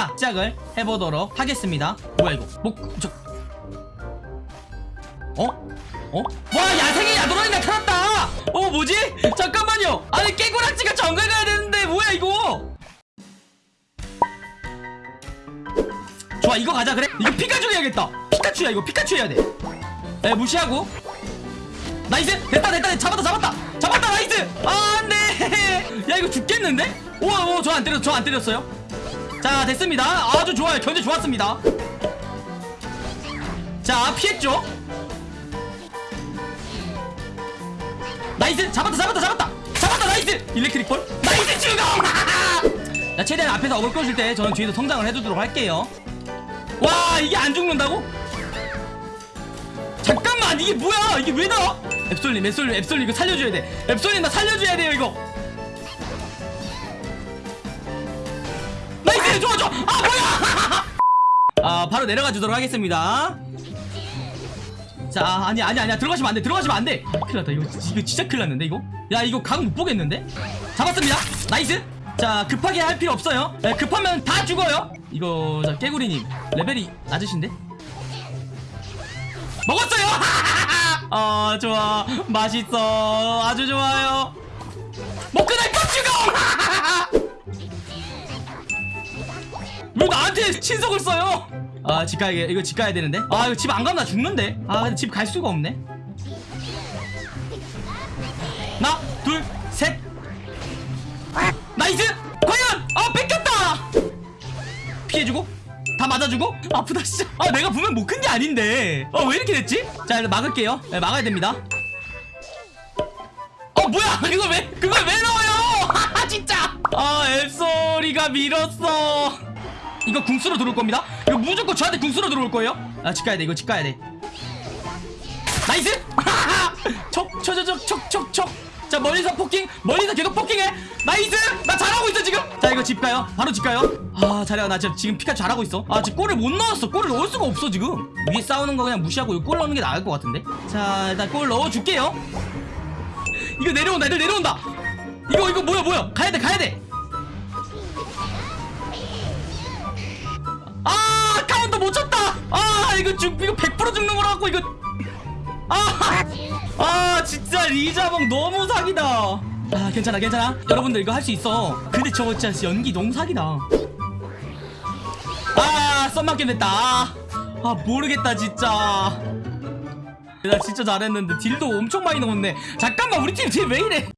자 시작을 해보도록 하겠습니다. 뭐야 이거? 뭐 저... 어? 어? 와 야생의 야도란이 나타났다! 어 뭐지? 잠깐만요! 아니 깨구락지가 정글 가야 되는데 뭐야 이거? 좋아 이거 가자 그래? 이거 피카츄 해야겠다! 피카츄야 이거 피카츄 해야 돼! 에, 무시하고! nice! 됐다 됐다. 잡았다 잡았다! 잡았다 nice! 아 안돼! 야 이거 죽겠는데? 오오 저 안 때렸 저 안 때렸어요 자 됐습니다. 아주 좋아요. 견제 좋았습니다. 자 피했죠? nice! 잡았다 잡았다 잡았다! 잡았다 nice! electric ball? nice 죽어 자 최대한 앞에서 어글 끌어줄 때 저는 뒤에서 성장을 해주도록 할게요. 와 이게 안 죽는다고? 잠깐만 이게 뭐야? 이게 왜 나와? 앱솔님 앱솔님 앱솔님 이거 살려줘야 돼. 앱솔님 나 살려줘야 돼요 이거 nice 좋아 좋아. 아 뭐야? 아 바로 내려가 주도록 하겠습니다. 자 아니 아니 아니야. 들어가시면 안돼 들어가시면 안돼. 큰일 났다. 이거, 이거 진짜 큰일 났는데 이거? 야 이거 각 못 보겠는데? 잡았습니다. nice. 자 급하게 할 필요 없어요. 네, 급하면 다 죽어요. 이거 자 깨구리님. 레벨이 낮으신데? 먹었어요! 아 좋아. 맛있어. 아주 좋아요. 뭐 먹고 날것 죽어 왜 나한테 신속을 써요? 아 집 가야 이거 집 가야 되는데? 아 이거 집 안 가면 나 죽는데? 아 근데 집 갈 수가 없네. 하나 둘셋. nice! 과연! 아 뺏겼다! 피해주고? 다 맞아주고? 아프다 진짜. 아 내가 보면 못 큰 게 아닌데. 어 왜 이렇게 됐지? 자 일단 막을게요. 네, 막아야 됩니다. 어 뭐야! 그걸 왜 그걸 왜 넣어요? 진짜! 아 앱솔이가 밀었어 이거 궁수로 들어올 겁니다. 이거 무조건 저한테 궁수로 들어올 거예요. 아 집 가야 돼 이거 집 가야 돼. nice! 촉촉촉촉촉촉 자 멀리서 poking 멀리서 계속 poking해. 나이스! 나 잘하고 있어 지금. 자 이거 집 가요. 바로 집 가요. 아 잘해요. 나 지금, 지금 피카츄 잘하고 있어. 아 지금 골을 못 넣었어. 골을 넣을 수가 없어 지금. 위에 싸우는 거 그냥 무시하고 골 넣는 게 나을 것 같은데. 자 일단 골 넣어줄게요. 이거 내려온다 애들 내려온다. 이거 이거 뭐야 뭐야? 가야돼 가야돼 이거 죽 이거 100% 죽는 거라 갖고 이거. 아, 아 진짜 리자몽 너무 사기다. 아 괜찮아 괜찮아. 여러분들 이거 할 수 있어. 근데 저거 진짜 연기 너무 사기다. 아 썸맞게 됐다. 아, 아 모르겠다 진짜. 나 진짜 잘했는데 딜도 엄청 많이 넣었네. 잠깐만 우리 팀 딜 왜 이래?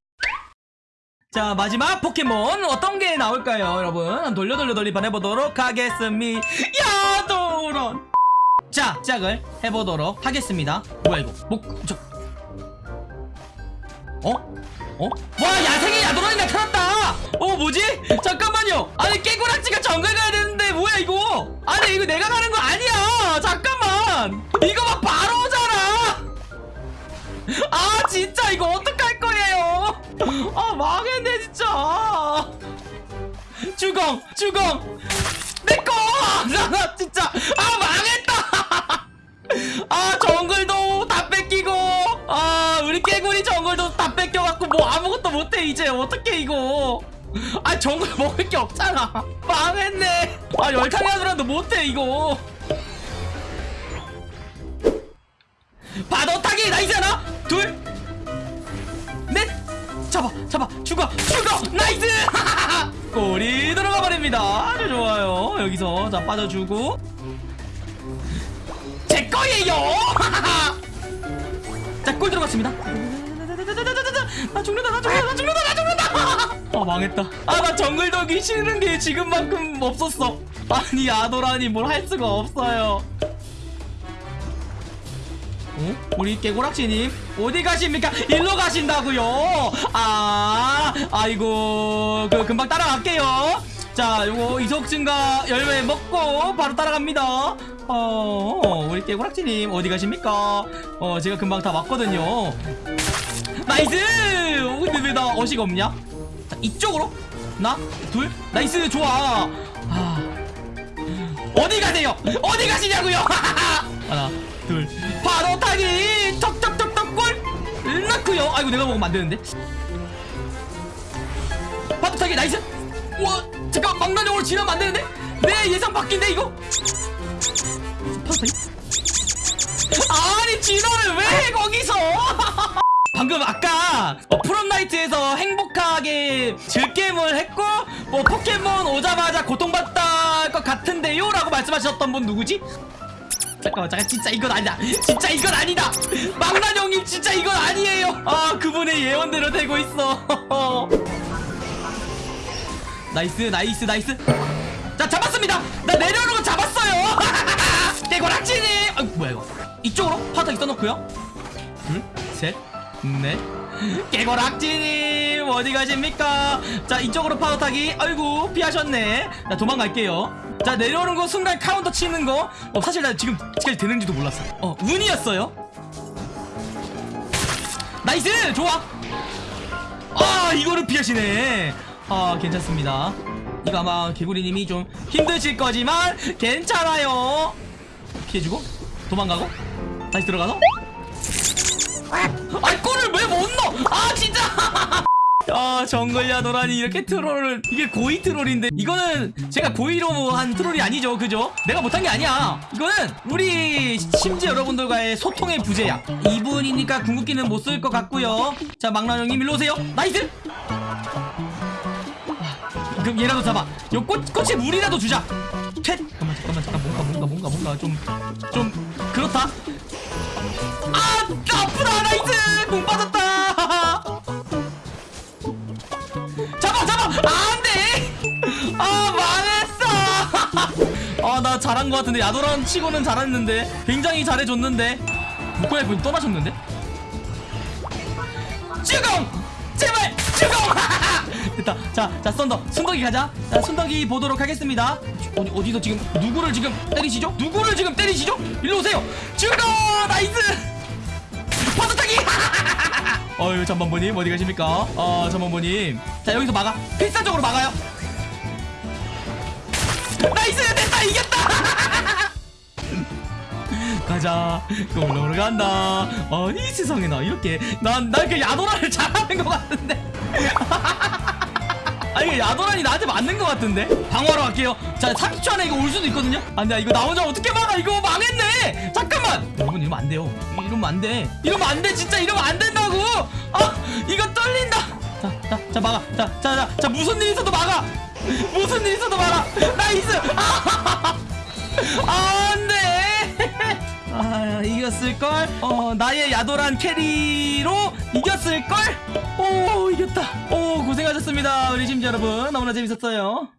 자 마지막 포켓몬 어떤 게 나올까요 여러분? 돌려 돌려 돌리판 해보도록 하겠습니다. 야 도런 자 시작을 해보도록 하겠습니다. 뭐야 이거? 뭐 저. 어? 어? 와 야생의 야도란이 나타났다. 어 뭐지? 잠깐만요. 아니 깨구락지가 정글 가야 되는데 뭐야 이거? 아니 이거 내가 가는 거 아니야. 잠깐만. 이거 막 바로 오잖아. 아 진짜 이거 어떡할 거예요? 아 망했네 진짜. 주공 주공 내꺼 나 진짜 깨구리 정글도 다 뺏겨갖고 뭐 아무것도 못해 이제. 어떡해 이거. 아 정글 먹을 게 없잖아. 망했네. 아 열탕이 하더라도 못해 이거. 바도타기 나이스 하나? 둘넷. 잡아 잡아. 죽어 죽어. 나이스! 골이 들어가 버립니다. 아주 좋아요. 여기서. 자 빠져주고. 제 거예요 자 골 들어갔습니다 나 죽는다 나 죽는다 나 죽는다 나 죽는다 아 망했다 아 나 정글 덕이 싫은 게 지금만큼 없었어 아니 아도라니 뭘 할 수가 없어요 어? 우리 깨고락지님 어디 가십니까? 일로 가신다고요? 아, 아이고 그 금방 따라갈게요. 자, 요거 이속 증가 열매 먹고 바로 따라갑니다. 어, 우리 깨고락지님 어디 가십니까? 어, 제가 금방 다 왔거든요. nice! 근데 왜 나 어시가 없냐? 자, 이쪽으로 하나, 둘, nice 좋아. 아, 어디 가세요? 어디 가시냐고요? 하나, 둘, 바로 타기! 턱턱턱턱 골! 넣고요. 아이고 내가 먹으면 안 되는데. 바로 타기 나이스! 와 잠깐 망나뇽으로 지나면 안 되는데 내 예상 바뀐데 이거 아니 진호를 왜 거기서? 방금 아까 어, 프롬나이트에서 행복하게 즐겜을 했고 뭐 포켓몬 오자마자 고통받다 것 같은데요? 라고 말씀하셨던 분 누구지? 잠깐만 잠깐 진짜 이건 아니다. 진짜 이건 아니다. 망난 형님 진짜 이건 아니에요. 아 그분의 예언대로 되고 있어. 나이스 나이스 나이스. 자 잡았습니다. 나 내려오는 거 잡았어 요 개고락지니 아 뭐야 이거. 이쪽으로? 파닥 있어놓고요. 둘셋넷. 개고락지님 어디 가십니까? 자 이쪽으로 파도 타기. 아이고 피하셨네. 자 도망갈게요. 자 내려오는 거 순간 카운터 치는 거. 어, 사실 나 지금 지금까지 되는지도 몰랐어 어 운이었어요? nice! 좋아! 아 이거를 피하시네. 아 괜찮습니다. 이거 아마 개구리님이 좀 힘드실 거지만 괜찮아요. 피해주고 도망가고? 다시 들어가서? 아이 골을 왜 못 넣어? 아 진짜! 아 정글야 노란이. 이렇게 troll을 이게 고의 troll인데. 이거는 제가 고의로 한 troll이 아니죠 그죠? 내가 못한 게 아니야. 이거는 우리 심지어 여러분들과의 소통의 부재야. 이분이니까 궁극기는 못 쓸 것 같고요. 자 막나 형님 일로 오세요. nice! 그럼 얘라도 잡아. 요 꽃, 꽃에 물이라도 주자 퇴 잠깐만 잠깐만 잠깐 뭔가 뭔가 뭔가 뭔가 좀 좀 그렇다. 아 아프다. nice 공 빠졌다. 잡아 잡아 안돼. 아 망했어. 아 나 잘한 것 같은데. 야도란 치고는 잘했는데. 굉장히 잘해줬는데. 목걸이 분 떠나셨는데? 주공! 제발! 주공 됐다. 자자 thunder. 순덕이 가자. 자 순덕이 보도록 하겠습니다. 어디 어디서 지금 누구를 지금 때리시죠? 누구를 지금 때리시죠? 일로 오세요. 주공 nice! 파도타기! 어유 잠만보님 어디 가십니까? 어 잠만보님. 자 여기서 막아. 필사적으로 막아요. nice! 됐다! 이겼다 가자. 골로로 간다. 아니 세상에 나 이렇게 난난그 야도란을 잘하는 것 같은데. 아니 야도란이 나한테 맞는 것 같은데? 방어하러 갈게요. 자 30초 안에 이거 올 수도 있거든요? 안돼 이거 나 혼자 어떻게 막아? 이거 망했네! 잠깐만! 여러분 이러면 안 돼요. 이러면 안돼. 이러면 안 돼 진짜. 이러면 안 된다고! 아 이거 떨린다! 자자자 막아. 자자 자 무슨 일 있어도 막아. 무슨 일 있어도 막아. nice! 아 안돼 아 이겼을걸? 어 나의 야도란 carry로 이겼을걸? 오 이겼다. 오 고생하셨습니다 우리 심지 여러분. 너무나 재밌었어요